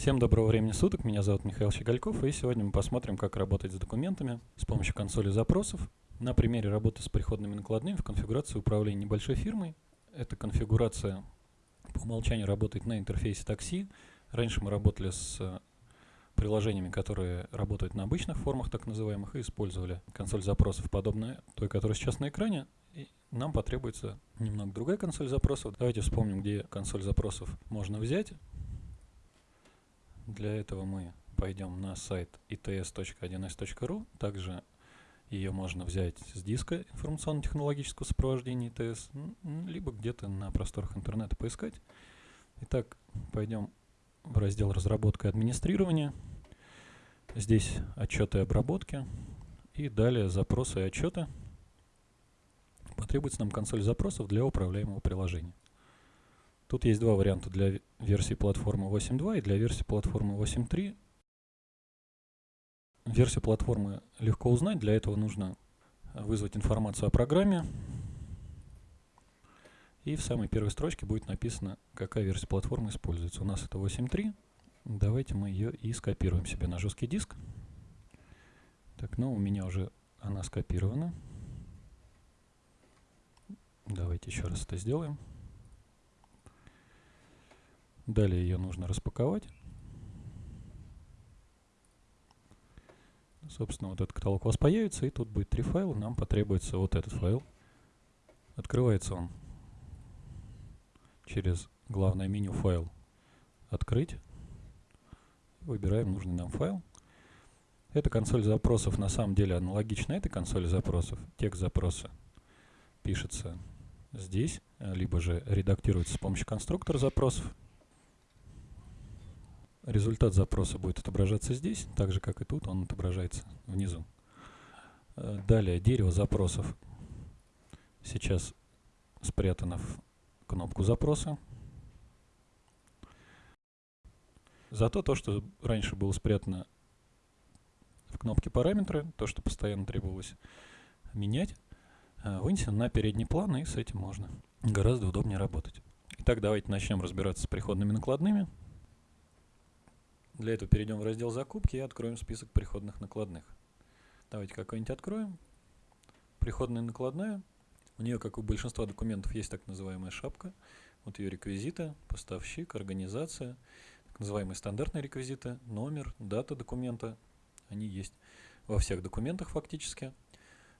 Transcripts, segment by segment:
Всем доброго времени суток, меня зовут Михаил Щегольков, и сегодня мы посмотрим, как работать с документами с помощью консоли запросов на примере работы с приходными накладными в конфигурации управления небольшой фирмой. Эта конфигурация по умолчанию работает на интерфейсе такси. Раньше мы работали с э, приложениями, которые работают на обычных формах, так называемых, и использовали консоль запросов, подобная той, которая сейчас на экране. И нам потребуется немного другая консоль запросов. Давайте вспомним, где консоль запросов можно взять. Для этого мы пойдем на сайт its.1s.ru. Также ее можно взять с диска информационно-технологического сопровождения ИТС, либо где-то на просторах интернета поискать. Итак, пойдем в раздел «Разработка и администрирование». Здесь отчеты и обработки. И далее запросы и отчеты. Потребуется нам консоль запросов для управляемого приложения. Тут есть два варианта для версии платформы 8.2 и для версии платформы 8.3. Версию платформы легко узнать, для этого нужно вызвать информацию о программе. И в самой первой строчке будет написано, какая версия платформы используется. У нас это 8.3. Давайте мы ее и скопируем себе на жесткий диск. Так, ну у меня уже она скопирована. Давайте еще раз это сделаем. Далее ее нужно распаковать. Собственно, вот этот каталог у вас появится, и тут будет три файла. Нам потребуется вот этот файл. Открывается он через главное меню «Файл», «Открыть». Выбираем нужный нам файл. Эта консоль запросов на самом деле аналогична этой консоли запросов. Текст запроса пишется здесь, либо же редактируется с помощью конструктора запросов. Результат запроса будет отображаться здесь, так же как и тут он отображается внизу. Э, далее дерево запросов сейчас спрятано в кнопку запроса. Зато то, что раньше было спрятано в кнопке параметры, то, что постоянно требовалось менять, э, вынесено на передний план, и с этим можно гораздо удобнее работать. Итак, давайте начнем разбираться с приходными накладными. Для этого перейдем в раздел «Закупки» и откроем список приходных накладных. Давайте какой-нибудь откроем. Приходная накладная. У нее, как у большинства документов, есть так называемая шапка. Вот ее реквизиты, поставщик, организация, так называемые стандартные реквизиты, номер, дата документа. Они есть во всех документах фактически.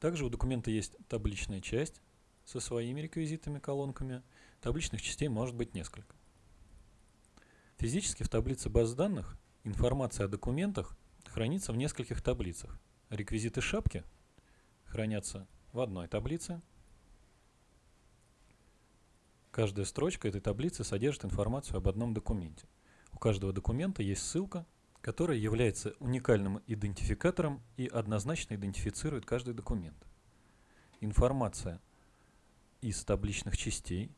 Также у документа есть табличная часть со своими реквизитами, колонками. Табличных частей может быть несколько. Физически в таблице баз данных Информация о документах хранится в нескольких таблицах. Реквизиты шапки хранятся в одной таблице. Каждая строчка этой таблицы содержит информацию об одном документе. У каждого документа есть ссылка, которая является уникальным идентификатором и однозначно идентифицирует каждый документ. Информация из табличных частей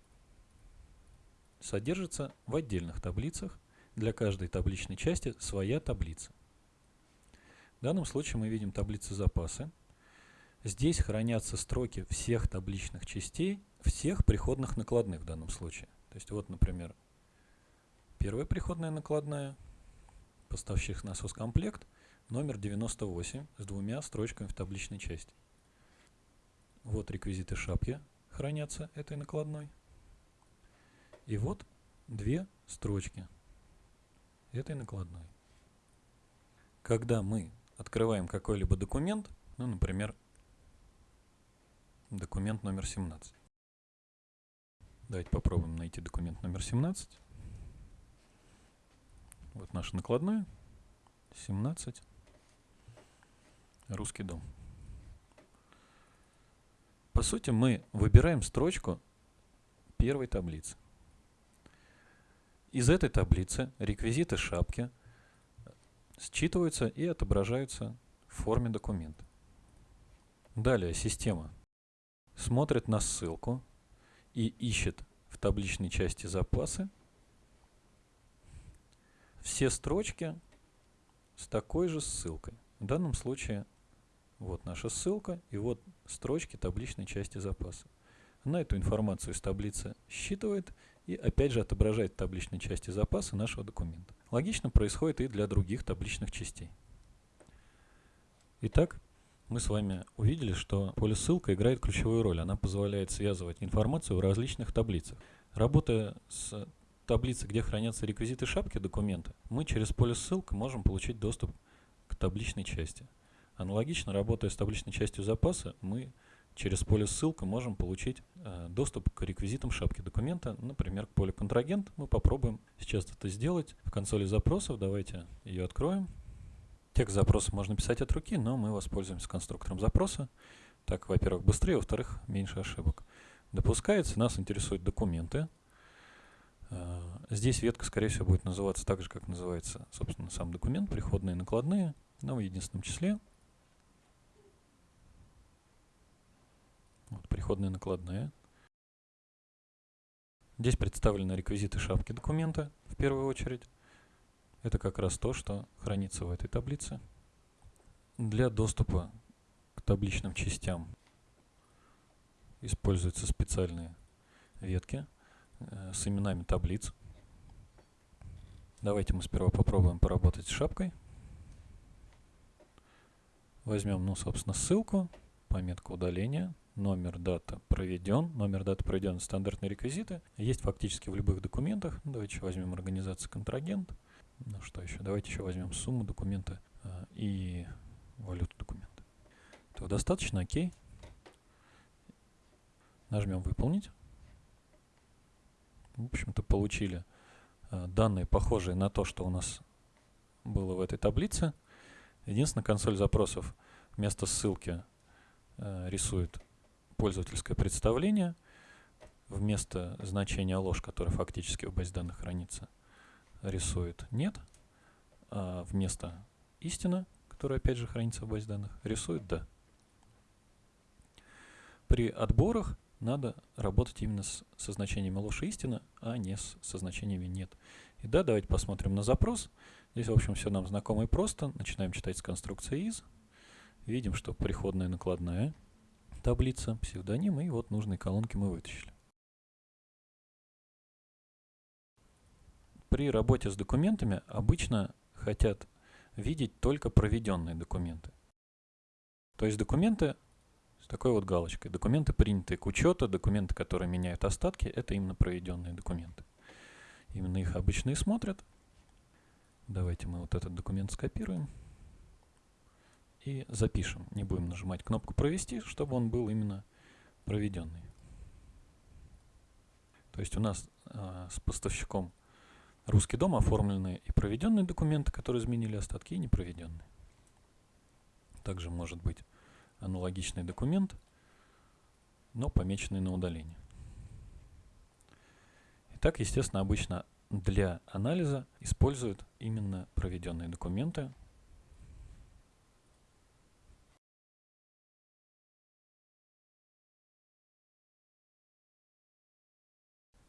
содержится в отдельных таблицах для каждой табличной части своя таблица. В данном случае мы видим таблицу запасы. Здесь хранятся строки всех табличных частей, всех приходных накладных в данном случае. То есть вот, например, первая приходная накладная, поставщик насос комплект, номер 98 с двумя строчками в табличной части. Вот реквизиты шапки хранятся этой накладной. И вот две строчки этой накладной. Когда мы открываем какой-либо документ, ну, например, документ номер 17. Давайте попробуем найти документ номер 17. Вот наша накладная. 17. Русский дом. По сути, мы выбираем строчку первой таблицы. Из этой таблицы реквизиты шапки считываются и отображаются в форме документа. Далее система смотрит на ссылку и ищет в табличной части запасы все строчки с такой же ссылкой. В данном случае вот наша ссылка и вот строчки табличной части запаса. Она эту информацию из таблицы считывает и опять же отображает в табличной части запасы нашего документа. Логично происходит и для других табличных частей. Итак, мы с вами увидели, что поле ссылка играет ключевую роль. Она позволяет связывать информацию в различных таблицах. Работая с таблицей, где хранятся реквизиты шапки документа, мы через поле ссылка можем получить доступ к табличной части. Аналогично, работая с табличной частью запаса, мы через поле ссылка можем получить э, доступ к реквизитам шапки документа, например, к полю контрагент. Мы попробуем сейчас это сделать в консоли запросов. Давайте ее откроем. Текст запроса можно писать от руки, но мы воспользуемся конструктором запроса. Так, во-первых, быстрее, во-вторых, меньше ошибок. Допускается, нас интересуют документы. А, здесь ветка, скорее всего, будет называться так же, как называется, собственно, сам документ, приходные и накладные, но в единственном числе. Вот, приходные накладные. Здесь представлены реквизиты шапки документа, в первую очередь. Это как раз то, что хранится в этой таблице. Для доступа к табличным частям используются специальные ветки э, с именами таблиц. Давайте мы сперва попробуем поработать с шапкой. Возьмем, ну, собственно, ссылку, пометку удаления, номер дата проведен. Номер дата проведен стандартные реквизиты. Есть фактически в любых документах. Давайте возьмем организацию контрагент. Ну что еще? Давайте еще возьмем сумму документа э, и валюту документа. То достаточно, окей. Нажмем «Выполнить». В общем-то, получили э, данные, похожие на то, что у нас было в этой таблице. Единственное, консоль запросов вместо ссылки э, рисует пользовательское представление. Вместо значения ложь, которое фактически в базе данных хранится, рисует нет, а вместо истина, которая опять же хранится в базе данных, рисует да. При отборах надо работать именно с, со значениями ложь и истина, а не с, со значениями нет. И да, давайте посмотрим на запрос. Здесь, в общем, все нам знакомо и просто. Начинаем читать с конструкции из. Видим, что приходная накладная таблица, псевдоним, и вот нужные колонки мы вытащили. При работе с документами обычно хотят видеть только проведенные документы. То есть документы с такой вот галочкой. Документы, принятые к учету, документы, которые меняют остатки, это именно проведенные документы. Именно их обычно и смотрят. Давайте мы вот этот документ скопируем и запишем. Не будем нажимать кнопку «Провести», чтобы он был именно проведенный. То есть у нас э, с поставщиком Русский дом оформлены и проведенные документы, которые изменили остатки, и непроведенные. Также может быть аналогичный документ, но помеченный на удаление. Итак, естественно, обычно для анализа используют именно проведенные документы,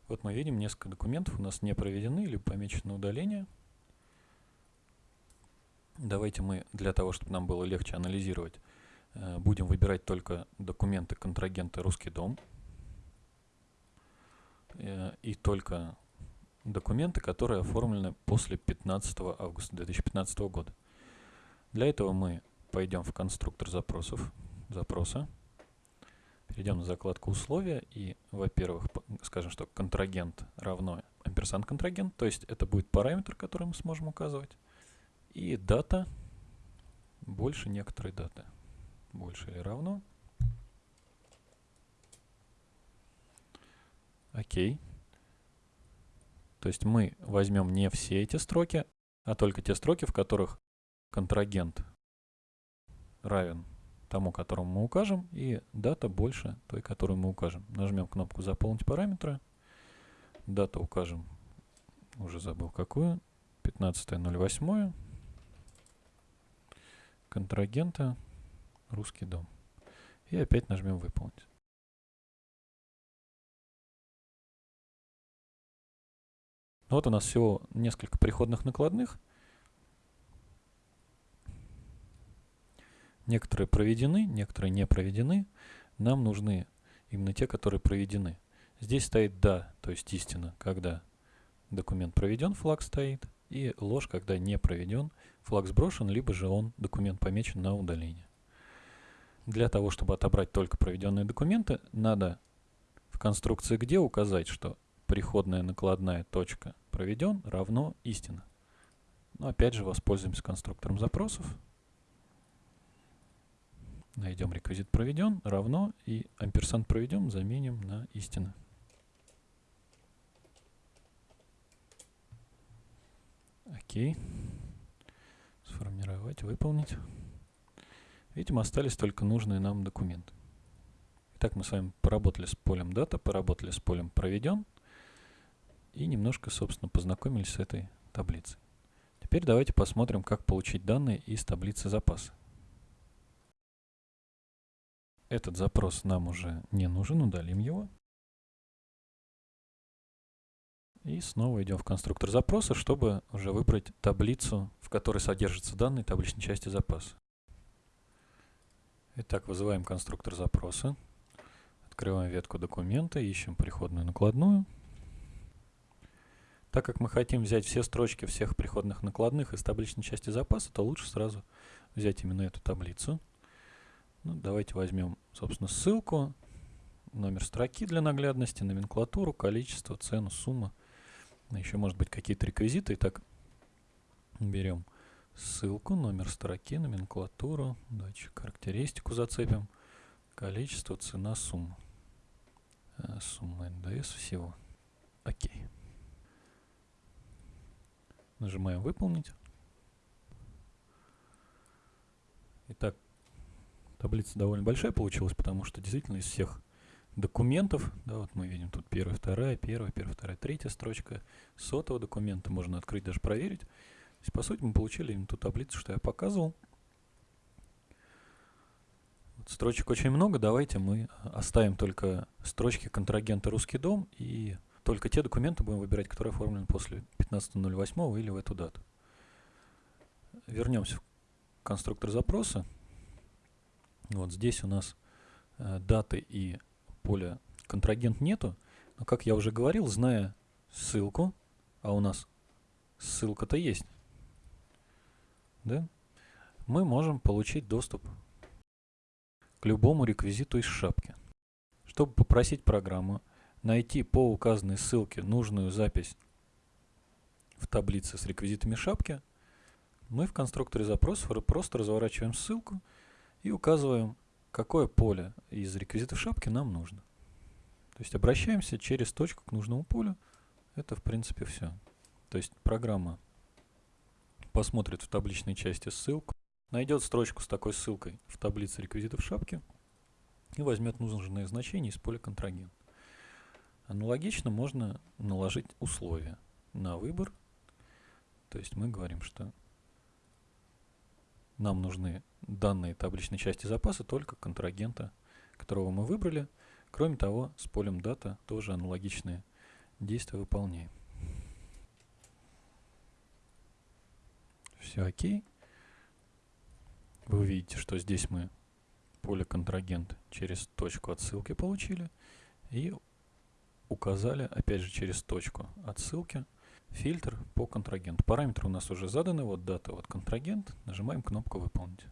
Вот мы видим, несколько документов у нас не проведены или помечены на удаление. Давайте мы, для того, чтобы нам было легче анализировать, э, будем выбирать только документы контрагента «Русский дом» э, и только документы, которые оформлены после 15 августа 2015 года. Для этого мы пойдем в конструктор запросов, запроса, Перейдем на закладку условия и, во-первых, скажем, что контрагент равно амперсант контрагент, то есть это будет параметр, который мы сможем указывать. И дата больше некоторой даты. Больше или равно. Окей. То есть мы возьмем не все эти строки, а только те строки, в которых контрагент равен тому, которому мы укажем, и дата больше той, которую мы укажем. Нажмем кнопку «Заполнить параметры». Дату укажем, уже забыл какую, 15.08. Контрагента, русский дом. И опять нажмем «Выполнить». Вот у нас всего несколько приходных накладных. Некоторые проведены, некоторые не проведены. Нам нужны именно те, которые проведены. Здесь стоит «да», то есть истина, когда документ проведен, флаг стоит. и ложь, когда не проведен, флаг сброшен, либо же он документ помечен на удаление. Для того, чтобы отобрать только проведенные документы, надо в конструкции где указать, что приходная накладная точка проведен равно истина. Но опять же воспользуемся конструктором запросов. Найдем реквизит проведен равно и амперсант проведен заменим на истина. Окей. Сформировать, выполнить. Видим, остались только нужные нам документы. Итак, мы с вами поработали с полем дата, поработали с полем проведен и немножко, собственно, познакомились с этой таблицей. Теперь давайте посмотрим, как получить данные из таблицы запаса. Этот запрос нам уже не нужен, удалим его. И снова идем в конструктор запроса, чтобы уже выбрать таблицу, в которой содержатся данные табличной части запаса. Итак, вызываем конструктор запроса. Открываем ветку документа, ищем приходную накладную. Так как мы хотим взять все строчки всех приходных накладных из табличной части запаса, то лучше сразу взять именно эту таблицу. Ну, давайте возьмем, собственно, ссылку, номер строки для наглядности, номенклатуру, количество, цену, сумма. Еще, может быть, какие-то реквизиты. Итак, берем ссылку, номер строки, номенклатуру, дальше характеристику зацепим, количество, цена, сумма. Э, сумма НДС всего. Окей. Нажимаем «Выполнить». Итак, таблица довольно большая получилась, потому что действительно из всех документов, да, вот мы видим тут первая, вторая, первая, первая, вторая, третья строчка сотого документа, можно открыть, даже проверить. То есть, по сути, мы получили именно ту таблицу, что я показывал. Вот строчек очень много, давайте мы оставим только строчки контрагента «Русский дом» и только те документы будем выбирать, которые оформлены после 15.08 или в эту дату. Вернемся в конструктор запроса. Вот здесь у нас э, даты и поля контрагент нету, но, как я уже говорил, зная ссылку, а у нас ссылка-то есть, да, мы можем получить доступ к любому реквизиту из шапки. Чтобы попросить программу найти по указанной ссылке нужную запись в таблице с реквизитами шапки, мы в конструкторе запросов просто разворачиваем ссылку и указываем, какое поле из реквизитов шапки нам нужно. То есть обращаемся через точку к нужному полю. Это в принципе все. То есть программа посмотрит в табличной части ссылку, найдет строчку с такой ссылкой в таблице реквизитов шапки и возьмет нужное значение из поля контрагент. Аналогично можно наложить условия на выбор. То есть мы говорим, что нам нужны данные табличной части запаса только контрагента, которого мы выбрали. Кроме того, с полем дата тоже аналогичные действия выполняем. Все окей. Вы увидите, что здесь мы поле контрагент через точку отсылки получили. И указали, опять же, через точку отсылки, фильтр по контрагенту. Параметры у нас уже заданы, вот дата, вот контрагент. Нажимаем кнопку «Выполнить».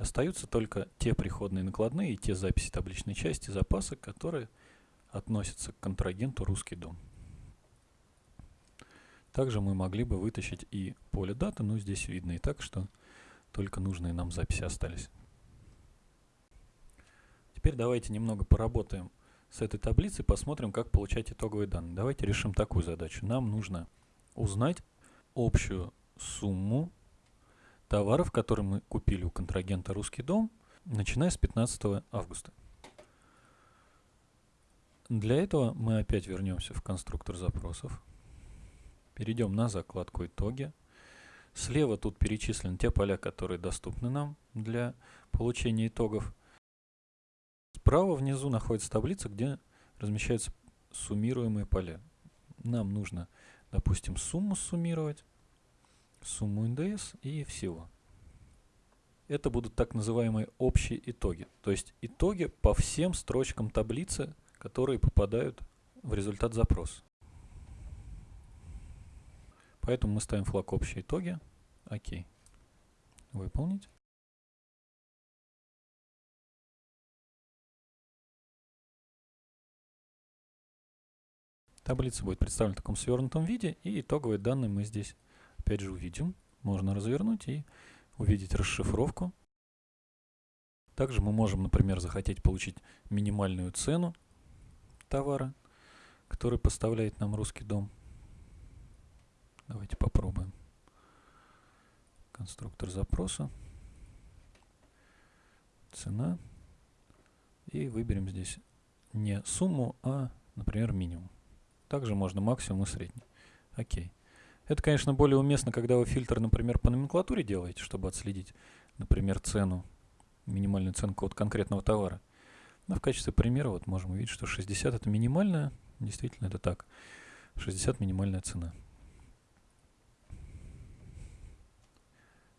Остаются только те приходные накладные и те записи табличной части запаса, которые относятся к контрагенту «Русский дом». Также мы могли бы вытащить и поле даты, но здесь видно и так, что только нужные нам записи остались. Теперь давайте немного поработаем с этой таблицы посмотрим, как получать итоговые данные. Давайте решим такую задачу. Нам нужно узнать общую сумму товаров, которые мы купили у контрагента «Русский дом», начиная с 15 августа. Для этого мы опять вернемся в конструктор запросов. Перейдем на закладку «Итоги». Слева тут перечислены те поля, которые доступны нам для получения итогов. Справа внизу находится таблица, где размещаются суммируемые поля. Нам нужно, допустим, сумму суммировать, сумму НДС и всего. Это будут так называемые общие итоги. То есть итоги по всем строчкам таблицы, которые попадают в результат запроса. Поэтому мы ставим флаг общие итоги. Окей. Выполнить. Таблица будет представлена в таком свернутом виде, и итоговые данные мы здесь опять же увидим. Можно развернуть и увидеть расшифровку. Также мы можем, например, захотеть получить минимальную цену товара, который поставляет нам русский дом. Давайте попробуем. Конструктор запроса. Цена. И выберем здесь не сумму, а, например, минимум. Также можно максимум и средний. Окей. Это, конечно, более уместно, когда вы фильтр, например, по номенклатуре делаете, чтобы отследить, например, цену, минимальную цену от конкретного товара. Но в качестве примера вот можем увидеть, что 60 это минимальная, действительно это так. 60 минимальная цена.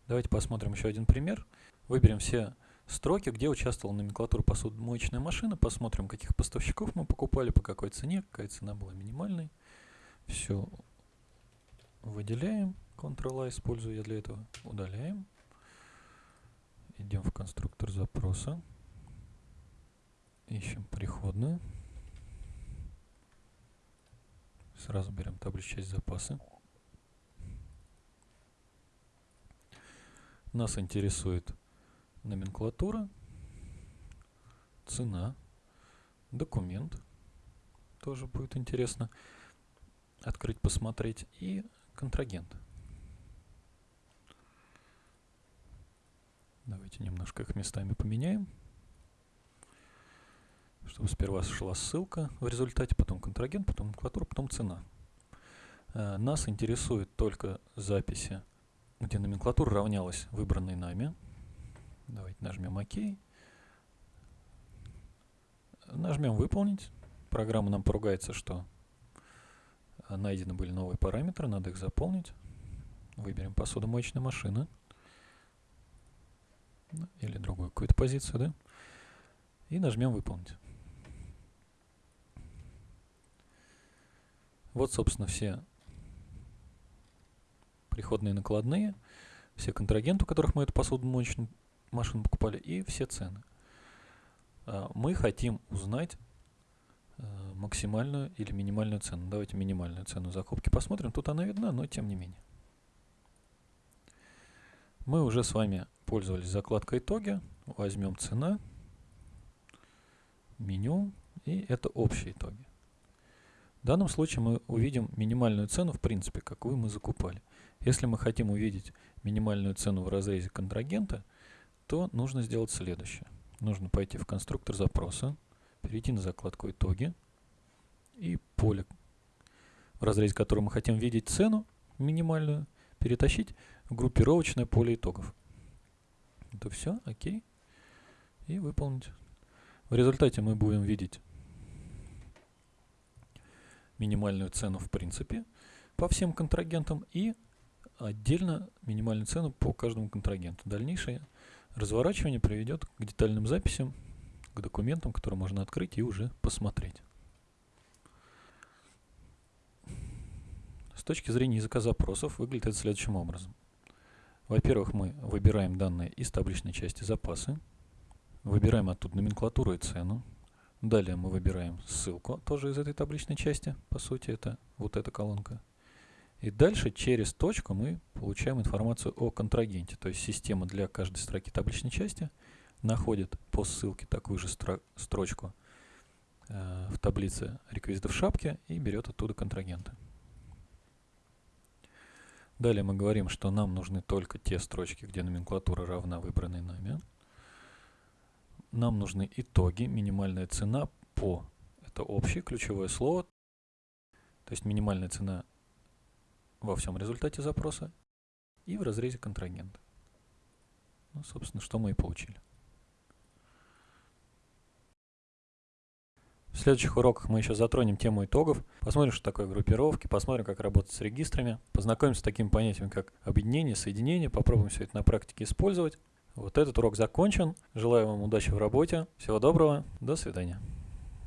Давайте посмотрим еще один пример. Выберем все строки, где участвовала номенклатура посудомоечная машина. Посмотрим, каких поставщиков мы покупали, по какой цене, какая цена была минимальной. Все выделяем. Ctrl-A использую я для этого. Удаляем. Идем в конструктор запроса. Ищем приходную. Сразу берем таблицу часть запасы. Нас интересует номенклатура, цена, документ, тоже будет интересно открыть, посмотреть, и контрагент. Давайте немножко их местами поменяем, чтобы сперва шла ссылка в результате, потом контрагент, потом номенклатура, потом цена. Э, нас интересует только записи, где номенклатура равнялась выбранной нами. Давайте нажмем ОК. Нажмем «Выполнить». Программа нам поругается, что найдены были новые параметры, надо их заполнить. Выберем посудомоечная машина. Или другую какую-то позицию, да? И нажмем «Выполнить». Вот, собственно, все приходные накладные, все контрагенты, у которых мы эту посудомоечную машину покупали, и все цены. А, мы хотим узнать максимальную или минимальную цену. Давайте минимальную цену закупки посмотрим. Тут она видна, но тем не менее. Мы уже с вами пользовались закладкой итоги. Возьмем цена, меню, и это общие итоги. В данном случае мы увидим минимальную цену, в принципе, какую мы закупали. Если мы хотим увидеть минимальную цену в разрезе контрагента, то нужно сделать следующее. Нужно пойти в конструктор запроса, перейти на закладку «Итоги» и поле, в разрезе которого мы хотим видеть цену минимальную, перетащить в группировочное поле итогов. Это все, окей. И выполнить. В результате мы будем видеть минимальную цену в принципе по всем контрагентам и отдельно минимальную цену по каждому контрагенту. Дальнейшее разворачивание приведет к детальным записям, к документам, которые можно открыть и уже посмотреть. С точки зрения языка запросов выглядит это следующим образом. Во-первых, мы выбираем данные из табличной части запасы, выбираем оттуда номенклатуру и цену, Далее мы выбираем ссылку, тоже из этой табличной части, по сути это вот эта колонка. И дальше через точку мы получаем информацию о контрагенте, то есть система для каждой строки табличной части находит по ссылке такую же строчку э, в таблице реквизитов шапки и берет оттуда контрагенты. Далее мы говорим, что нам нужны только те строчки, где номенклатура равна выбранной нами нам нужны итоги, минимальная цена по. Это общее ключевое слово. То есть минимальная цена во всем результате запроса и в разрезе контрагента. Ну, собственно, что мы и получили. В следующих уроках мы еще затронем тему итогов, посмотрим, что такое группировки, посмотрим, как работать с регистрами, познакомимся с такими понятиями, как объединение, соединение, попробуем все это на практике использовать. Вот этот урок закончен. Желаю вам удачи в работе. Всего доброго. До свидания.